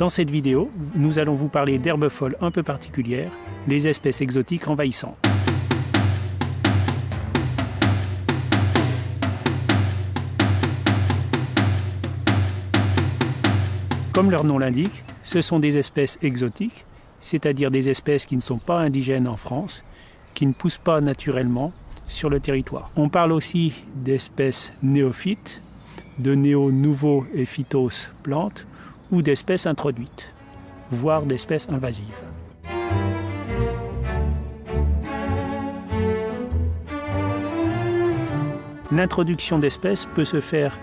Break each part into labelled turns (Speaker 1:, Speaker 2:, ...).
Speaker 1: Dans cette vidéo, nous allons vous parler d'herbes folles un peu particulières, les espèces exotiques envahissantes. Comme leur nom l'indique, ce sont des espèces exotiques, c'est-à-dire des espèces qui ne sont pas indigènes en France, qui ne poussent pas naturellement sur le territoire. On parle aussi d'espèces néophytes, de néo-nouveaux et phytos plantes, ou d'espèces introduites, voire d'espèces invasives. L'introduction d'espèces peut se faire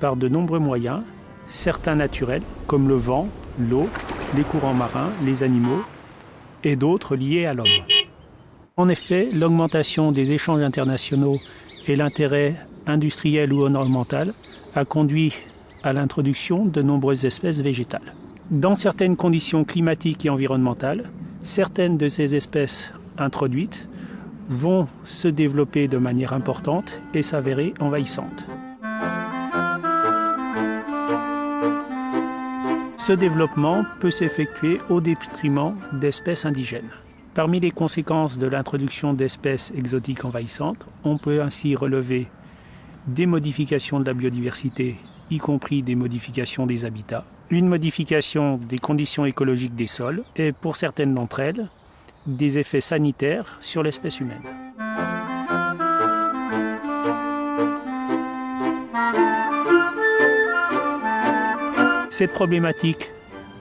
Speaker 1: par de nombreux moyens, certains naturels, comme le vent, l'eau, les courants marins, les animaux, et d'autres liés à l'homme. En effet, l'augmentation des échanges internationaux et l'intérêt industriel ou ornemental a conduit à l'introduction de nombreuses espèces végétales. Dans certaines conditions climatiques et environnementales, certaines de ces espèces introduites vont se développer de manière importante et s'avérer envahissantes. Ce développement peut s'effectuer au détriment d'espèces indigènes. Parmi les conséquences de l'introduction d'espèces exotiques envahissantes, on peut ainsi relever des modifications de la biodiversité, y compris des modifications des habitats, une modification des conditions écologiques des sols et, pour certaines d'entre elles, des effets sanitaires sur l'espèce humaine. Cette problématique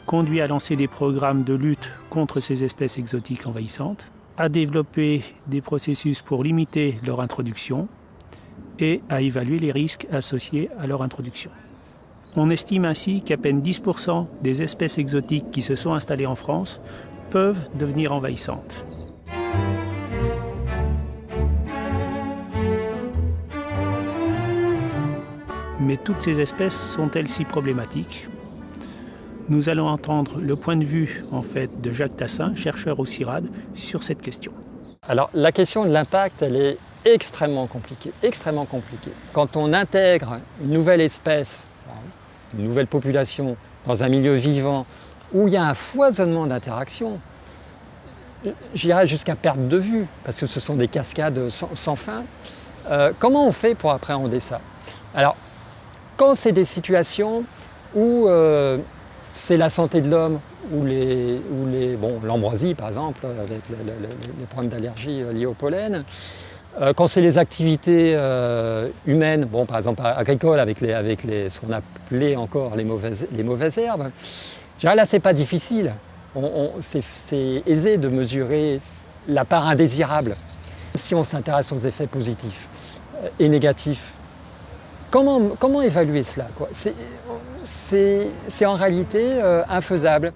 Speaker 1: conduit à lancer des programmes de lutte contre ces espèces exotiques envahissantes, à développer des processus pour limiter leur introduction et à évaluer les risques associés à leur introduction. On estime ainsi qu'à peine 10% des espèces exotiques qui se sont installées en France peuvent devenir envahissantes. Mais toutes ces espèces sont-elles si problématiques? Nous allons entendre le point de vue en fait, de Jacques Tassin, chercheur au CIRAD, sur cette question.
Speaker 2: Alors la question de l'impact, elle est extrêmement compliquée, extrêmement compliquée. Quand on intègre une nouvelle espèce, une nouvelle population dans un milieu vivant où il y a un foisonnement d'interactions, j'irais jusqu'à perdre de vue, parce que ce sont des cascades sans, fin. Euh, comment on fait pour appréhender ça? Alors, quand c'est des situations où euh, c'est la santé de l'homme ou les, bon, l'ambroisie par exemple, avec les problèmes d'allergie euh, liés au pollen. Euh, quand c'est les activités euh, humaines, bon, par exemple agricoles, avec, les, avec les, ce qu'on appelait encore les mauvaises, les mauvaises herbes, là c'est pas difficile. c'est aisé de mesurer la part indésirable si on s'intéresse aux effets positifs et négatifs Comment, évaluer cela C'est en réalité euh, infaisable.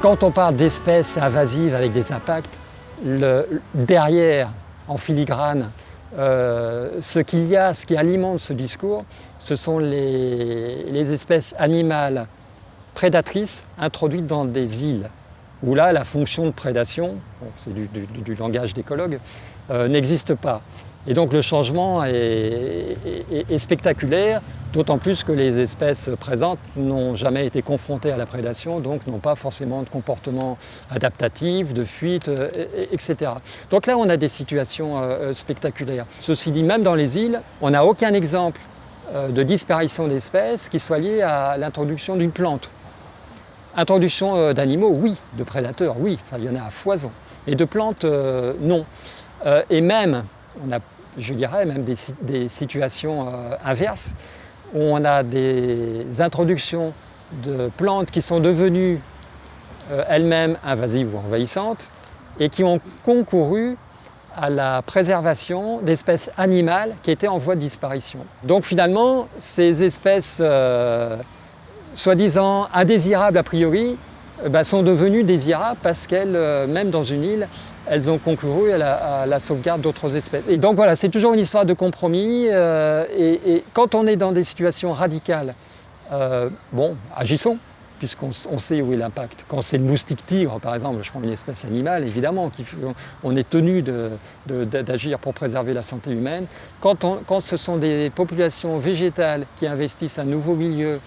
Speaker 2: Quand on parle d'espèces invasives avec des impacts, derrière, en filigrane, euh, ce qu'il y a, ce qui alimente ce discours, ce sont les espèces animales prédatrices introduites dans des îles où là, la fonction de prédation, c'est du, langage d'écologue, euh, n'existe pas. Et donc le changement est, spectaculaire, d'autant plus que les espèces présentes n'ont jamais été confrontées à la prédation, donc n'ont pas forcément de comportement adaptatif, de fuite, euh, etc. Donc là, on a des situations euh, spectaculaires. Ceci dit, même dans les îles, on n'a aucun exemple de disparition d'espèces qui soit lié à l'introduction d'une plante. Introduction euh, d'animaux, oui. De prédateurs, oui. Enfin, il y en a à foison. Et de plantes, euh, non. Euh, et même, on a, je dirais, même des, situations inverses, où on a des introductions de plantes qui sont devenues elles-mêmes invasives ou envahissantes et qui ont concouru à la préservation d'espèces animales qui étaient en voie de disparition. Donc finalement, ces espèces soi-disant indésirables a priori, euh, bah, sont devenues désirables parce qu'elles, euh, même dans une île, elles ont concouru à la, sauvegarde d'autres espèces. Et donc voilà, c'est toujours une histoire de compromis. Euh, et, quand on est dans des situations radicales, bon, agissons. puisqu'on sait où est l'impact. Quand c'est le moustique tigre, par exemple, je prends une espèce animale, évidemment, on est tenu d'agir pour préserver la santé humaine. Quand, quand, ce sont des populations végétales qui investissent un nouveau milieu,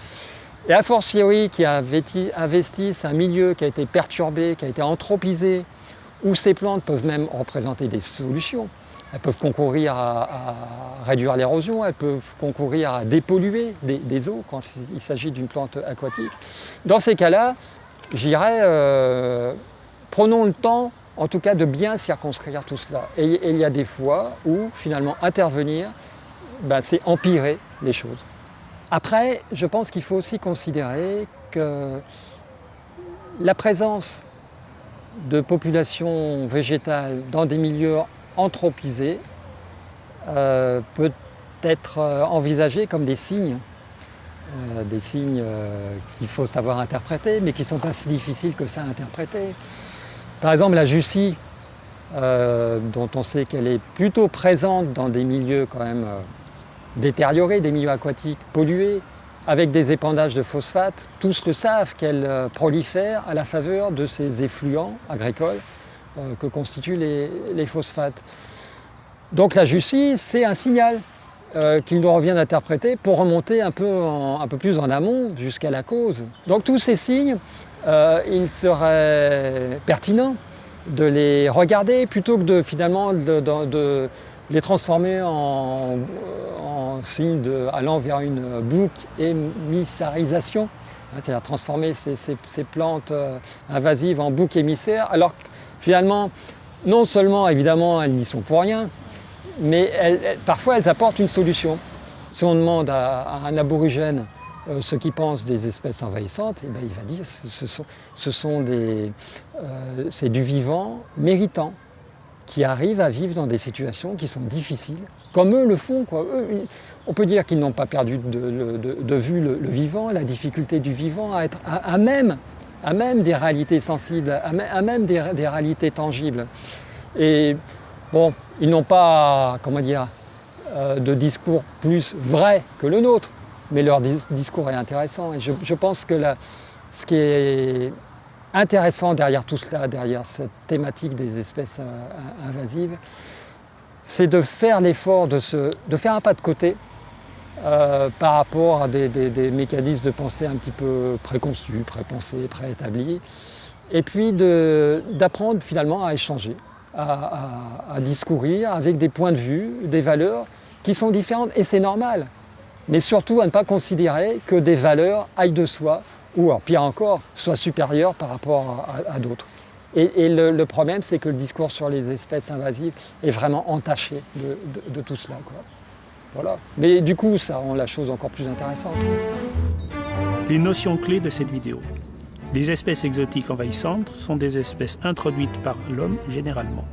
Speaker 2: et a fortiori qui investissent un milieu qui a été perturbé, qui a été anthropisé, où ces plantes peuvent même représenter des solutions. Elles peuvent concourir à, réduire l'érosion, elles peuvent concourir à dépolluer des, eaux quand il s'agit d'une plante aquatique. Dans ces cas-là, j'irais, euh, prenons le temps en tout cas de bien circonscrire tout cela. Et, il y a des fois où finalement intervenir, ben, c'est empirer les choses. Après, je pense qu'il faut aussi considérer que la présence de populations végétales dans des milieux anthropisés euh, peut être euh, envisagé comme des signes, euh, des signes qu'il faut savoir interpréter, mais qui sont pas si difficiles que ça à interpréter. Par exemple, la Jussie, dont on sait qu'elle est plutôt présente dans des milieux quand même détériorés, des milieux aquatiques pollués, avec des épandages de phosphate, tous le savent qu'elle prolifère à la faveur de ces effluents agricoles euh, que constituent les, phosphates. Donc la justice, c'est un signal euh, qu'il nous revient d'interpréter pour remonter un peu, un peu, plus en amont jusqu'à la cause. Donc tous ces signes, euh, il serait pertinent de les regarder plutôt que de finalement de, les transformer en signes allant vers une boucle émissarisation, c'est-à-dire transformer ces, plantes invasives en boucs émissaires, alors Finalement, non seulement, évidemment, elles n'y sont pour rien, mais parfois elles apportent une solution. Si on demande à, un aborigène euh, ce qu'il pense des espèces envahissantes, eh ben, il va dire que ce sont, des, euh, c'est du vivant méritant qui arrive à vivre dans des situations qui sont difficiles, comme eux le font. on peut dire qu'ils n'ont pas perdu de, vue le, vivant, la difficulté du vivant à être à même des réalités sensibles, à même des, réalités tangibles. Et bon, ils n'ont pas, comment dire, euh, de discours plus vrai que le nôtre, mais leur discours est intéressant. Et je, pense que ce qui est intéressant derrière tout cela, derrière cette thématique des espèces euh, invasives, c'est de faire l'effort de, de faire un pas de côté euh, par rapport à des, mécanismes de pensée un petit peu préconçus, prépensés, préétablis, et puis d'apprendre finalement à échanger, à, discourir avec des points de vue, des valeurs qui sont différentes, et c'est normal. Mais surtout à ne pas considérer que des valeurs aillent de soi, ou alors, pire encore, soient supérieures par rapport à, d'autres. Et, le, problème, c'est que le discours sur les espèces invasives est vraiment entaché de, tout cela. Voilà. Mais du coup, ça rend la chose encore plus intéressante.
Speaker 1: Les notions clés de cette vidéo. Les espèces exotiques envahissantes sont des espèces introduites par l'homme généralement.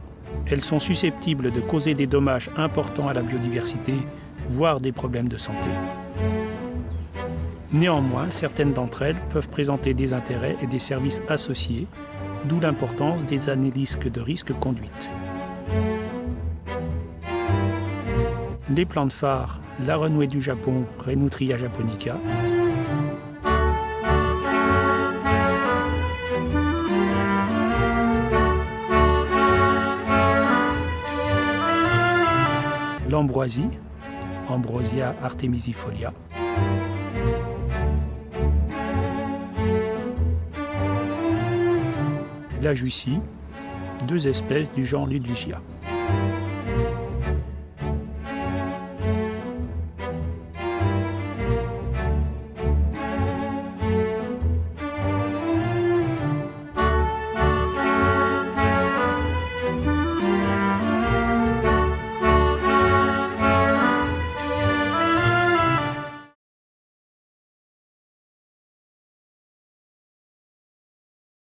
Speaker 1: Elles sont susceptibles de causer des dommages importants à la biodiversité, voire des problèmes de santé. Néanmoins, certaines d'entre elles peuvent présenter des intérêts et des services associés, d'où l'importance des analyses de risque conduites. les plantes phares, la renouée du Japon, Renutria japonica, l'ambroisie, Ambrosia artemisifolia, jussie, deux espèces du genre Ludwigia.